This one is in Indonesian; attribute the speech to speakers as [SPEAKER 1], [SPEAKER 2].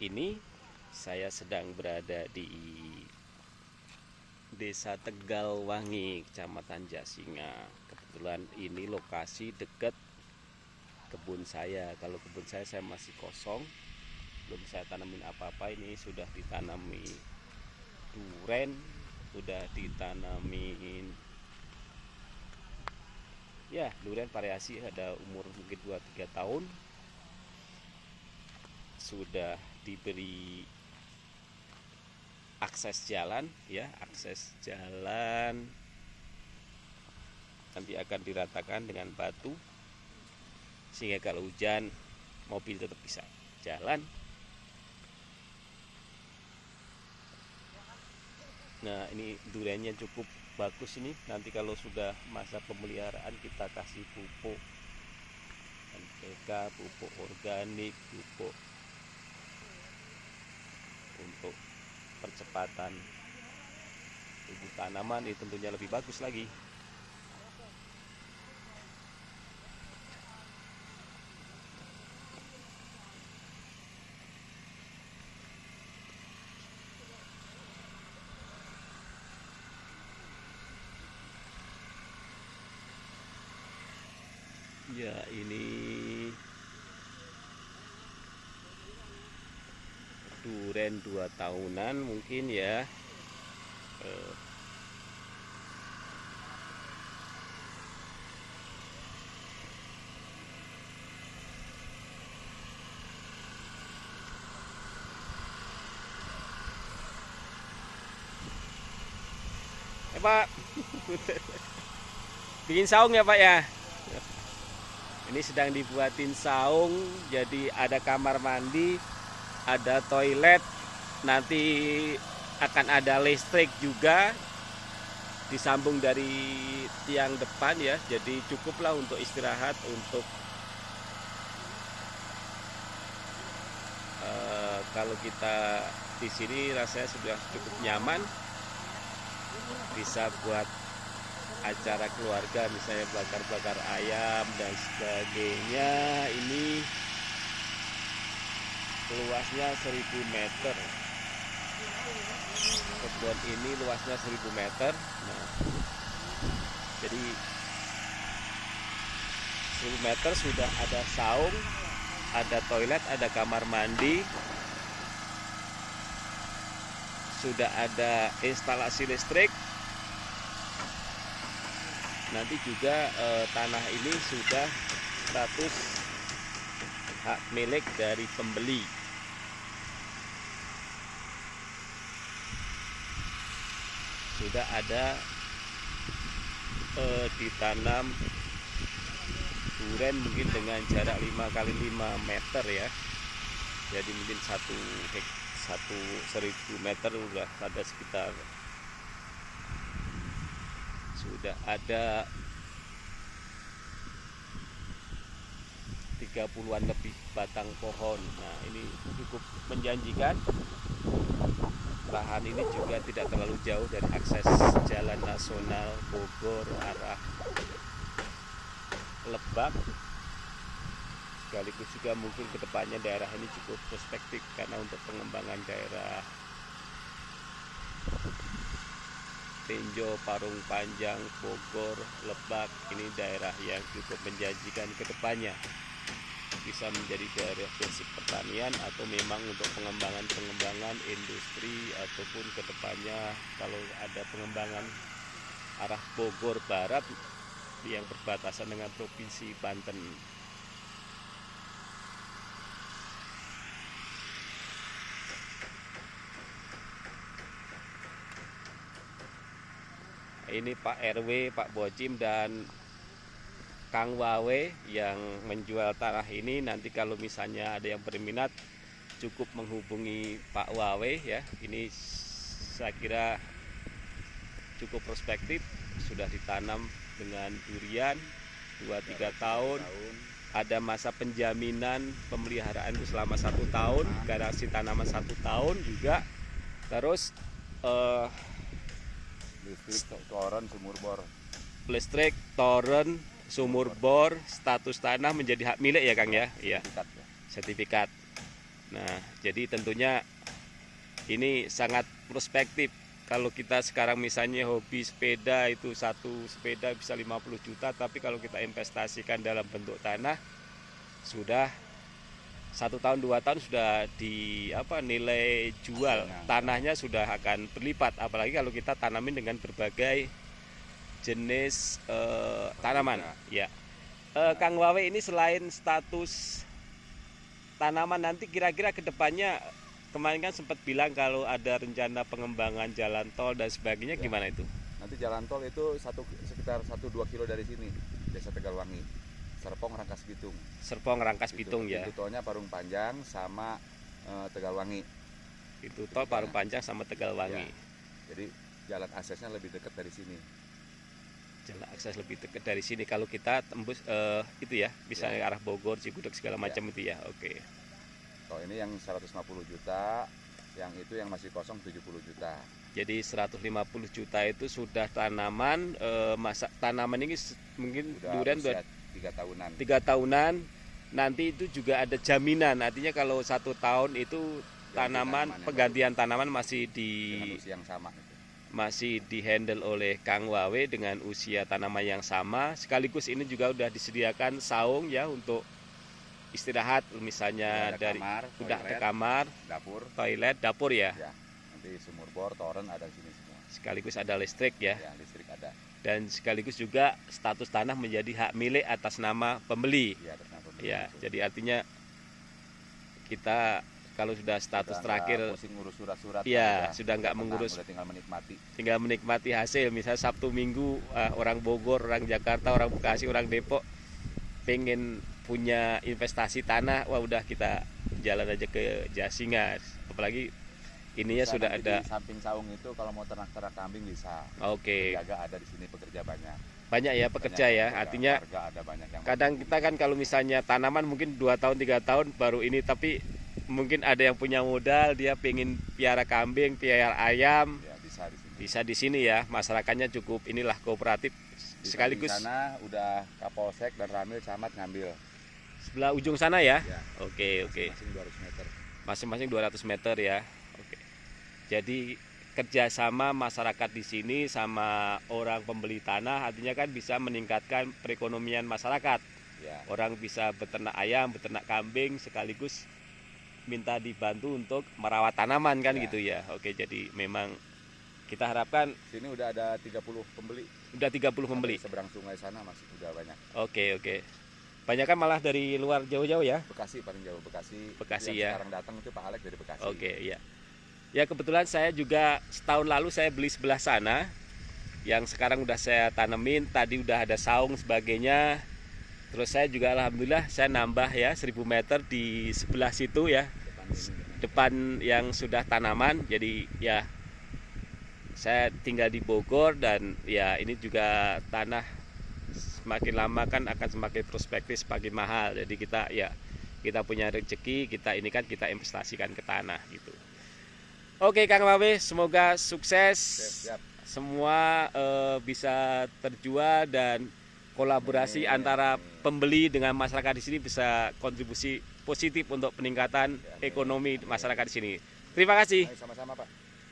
[SPEAKER 1] ini saya sedang berada di Desa Tegalwangi, Kecamatan Jasinga. Kebetulan ini lokasi dekat kebun saya. Kalau kebun saya saya masih kosong, belum saya tanamin apa-apa. Ini sudah ditanami duren, sudah ditanamin ya durian variasi ada umur mungkin 2-3 tahun sudah diberi akses jalan ya akses jalan. Nanti akan diratakan dengan batu sehingga kalau hujan mobil tetap bisa jalan. Nah ini duriannya cukup bagus ini. Nanti kalau sudah masa pemeliharaan kita kasih pupuk. NPK, pupuk organik, pupuk untuk percepatan tumbuh tanaman itu tentunya lebih bagus lagi. Ya ini duren dua tahunan mungkin ya. Eh, Eh Pak, bikin saung ya Pak ya? Ini sedang dibuatin saung, jadi ada kamar mandi, ada toilet, nanti akan ada listrik juga disambung dari tiang depan ya. Jadi cukuplah untuk istirahat untuk eh, kalau kita di sini rasanya sudah cukup nyaman, bisa buat acara keluarga misalnya bakar-bakar ayam dan sebagainya ini luasnya 1000 meter kebun ini luasnya 1000 meter. Nah jadi 1000 meter sudah ada saung ada toilet ada kamar mandi. Sudah ada instalasi listrik. Nanti juga eh, tanah ini sudah status hak milik dari pembeli sudah ada eh, ditanam duren mungkin dengan jarak 5 kali 5 meter ya. Jadi mungkin satu hek satu seribu meter udah ada sekitar. Sudah ada 30-an lebih batang pohon. Nah ini cukup menjanjikan lahan ini juga tidak terlalu jauh dari akses jalan nasional Bogor arah Lebak. Sekaligus juga mungkin ke depannya daerah ini cukup perspektif karena untuk pengembangan daerah Tinjo, Parung Panjang, Bogor, Lebak ini daerah yang cukup menjanjikan ke depannya bisa menjadi daerah basic pertanian atau memang untuk pengembangan-pengembangan industri ataupun ke depannya kalau ada pengembangan arah Bogor Barat yang berbatasan dengan Provinsi Banten. Ini Pak RW, Pak Bocim dan Kang Wawe yang menjual tanah ini nanti kalau misalnya ada yang berminat cukup menghubungi Pak Wawe ya. Ini saya kira cukup prospektif sudah ditanam dengan durian 2-3 tahun. ada masa penjaminan pemeliharaan itu selama satu tahun garansi tanaman satu tahun juga. Terus eh,
[SPEAKER 2] listrik toren sumur bor.
[SPEAKER 1] listrik toren sumur bor status tanah menjadi hak milik ya Kang ya iya
[SPEAKER 2] sertifikat ya.
[SPEAKER 1] sertifikat Nah, jadi tentunya ini sangat prospektif. Kalau kita sekarang misalnya hobi sepeda itu satu sepeda bisa 50 juta, tapi kalau kita investasikan dalam bentuk tanah sudah satu tahun dua tahun sudah di apa nilai jual tanahnya sudah akan berlipat. Apalagi kalau kita tanamin dengan berbagai jenis eh, tanaman. Ya, Eh, Kang Wawe ini selain status tanaman nanti kira-kira ke depannya kemarin kan sempat bilang kalau ada rencana pengembangan jalan tol dan sebagainya
[SPEAKER 2] Ya.
[SPEAKER 1] gimana itu?
[SPEAKER 2] Nanti jalan tol itu satu sekitar 1-2 kilo dari sini, Desa Tegalwangi. Serpong Rangkas Bitung.
[SPEAKER 1] Serpong Rangkas
[SPEAKER 2] Itu-
[SPEAKER 1] Bitung ya.
[SPEAKER 2] Itu tolnya Parung Panjang sama eh, Tegalwangi.
[SPEAKER 1] Itu tol Parung Panjang sama Tegalwangi.
[SPEAKER 2] Ya. Jadi jalan aksesnya lebih dekat dari sini.
[SPEAKER 1] Jalan akses lebih dekat dari sini kalau kita tembus eh, itu ya, misalnya
[SPEAKER 2] Ya.
[SPEAKER 1] arah Bogor, Cigudeg segala
[SPEAKER 2] Ya.
[SPEAKER 1] macam itu ya. Oke.
[SPEAKER 2] Kalau ini yang 150 juta, yang itu yang masih kosong 70 juta.
[SPEAKER 1] Jadi 150 juta itu sudah tanaman eh, masa tanaman ini mungkin durian udah
[SPEAKER 2] tiga tahunan.
[SPEAKER 1] tiga tahunan. Nanti itu juga ada jaminan. Artinya kalau satu tahun itu tanaman
[SPEAKER 2] tanaman yang
[SPEAKER 1] penggantian tanaman masih di
[SPEAKER 2] dengan usia yang sama. Gitu.
[SPEAKER 1] Masih dihandle oleh Kang Wawe dengan usia tanaman yang sama. Sekaligus ini juga udah disediakan saung ya untuk istirahat misalnya
[SPEAKER 2] ada
[SPEAKER 1] dari
[SPEAKER 2] kamar,
[SPEAKER 1] udah
[SPEAKER 2] toilet,
[SPEAKER 1] kamar,
[SPEAKER 2] dapur.
[SPEAKER 1] toilet, dapur ya.
[SPEAKER 2] Ya. Nanti sumur bor, toren ada di sini semua.
[SPEAKER 1] Sekaligus ada listrik ya.
[SPEAKER 2] Ya, listrik ada.
[SPEAKER 1] Dan sekaligus juga status tanah menjadi hak milik atas nama pembeli.
[SPEAKER 2] Atas nama pembeli
[SPEAKER 1] Ya, jadi artinya kita kalau sudah status
[SPEAKER 2] Udah
[SPEAKER 1] terakhir
[SPEAKER 2] ngurus surat-surat.
[SPEAKER 1] Iya,
[SPEAKER 2] udah-
[SPEAKER 1] sudah nggak mengurus.
[SPEAKER 2] udah tinggal menikmati.
[SPEAKER 1] tinggal menikmati hasil misalnya Sabtu Minggu ah, orang Bogor, orang Jakarta, orang Bekasi, orang Depok pengen punya investasi tanah, wah udah kita jalan aja ke Jasinga. Apalagi ininya
[SPEAKER 2] Bisa
[SPEAKER 1] sudah ada.
[SPEAKER 2] di samping saung itu kalau mau ternak-ternak kambing bisa.
[SPEAKER 1] Oke,
[SPEAKER 2] Jaga ada di sini pekerja banyak.
[SPEAKER 1] banyak ya pekerja
[SPEAKER 2] Banyak
[SPEAKER 1] ya.
[SPEAKER 2] pekerja,
[SPEAKER 1] Artinya
[SPEAKER 2] ada banyak yang
[SPEAKER 1] kadang kita kan kalau misalnya tanaman mungkin dua tahun tiga tahun baru ini, tapi mungkin ada yang punya modal dia pengen piara kambing, piara ayam,
[SPEAKER 2] ya bisa di sini.
[SPEAKER 1] bisa di sini ya. Masyarakatnya cukup inilah kooperatif
[SPEAKER 2] Di
[SPEAKER 1] sekaligus
[SPEAKER 2] sana udah Kapolsek dan Ramil Camat ngambil.
[SPEAKER 1] sebelah ujung sana ya.
[SPEAKER 2] Ya,
[SPEAKER 1] Oke oke.
[SPEAKER 2] masing 200 meter.
[SPEAKER 1] Masing-masing 200 meter ya. Oke. Jadi kerjasama masyarakat di sini sama orang pembeli tanah artinya kan bisa meningkatkan perekonomian masyarakat.
[SPEAKER 2] Ya,
[SPEAKER 1] Orang bisa beternak ayam, beternak kambing sekaligus minta dibantu untuk merawat tanaman kan
[SPEAKER 2] Ya.
[SPEAKER 1] gitu ya. Oke, jadi memang kita harapkan
[SPEAKER 2] sini udah ada 30 pembeli.
[SPEAKER 1] udah 30 pembeli.
[SPEAKER 2] Seberang sungai sana masih udah banyak.
[SPEAKER 1] Oke, oke. Banyak kan malah dari luar jauh-jauh ya.
[SPEAKER 2] Bekasi paling jauh Bekasi.
[SPEAKER 1] Bekasi
[SPEAKER 2] yang
[SPEAKER 1] ya.
[SPEAKER 2] Sekarang datang itu Pak Alek dari Bekasi.
[SPEAKER 1] Oke, ya. Ya kebetulan saya juga setahun lalu saya beli sebelah sana yang sekarang udah saya tanemin, tadi udah ada saung sebagainya. Terus saya juga alhamdulillah saya nambah ya 1000 meter di sebelah situ ya,
[SPEAKER 2] Depan
[SPEAKER 1] yang sudah tanaman. Jadi ya saya tinggal di Bogor dan ya ini juga tanah semakin lama kan akan semakin prospektif, semakin mahal. Jadi kita ya kita punya rezeki, kita ini kan kita investasikan ke tanah gitu. Oke Kang Wawe, semoga sukses.
[SPEAKER 2] Siap, siap.
[SPEAKER 1] Semua eh, bisa terjual dan kolaborasi antara pembeli dengan masyarakat di sini bisa kontribusi positif untuk peningkatan ekonomi masyarakat di sini. Terima kasih.
[SPEAKER 2] Sama-sama Pak.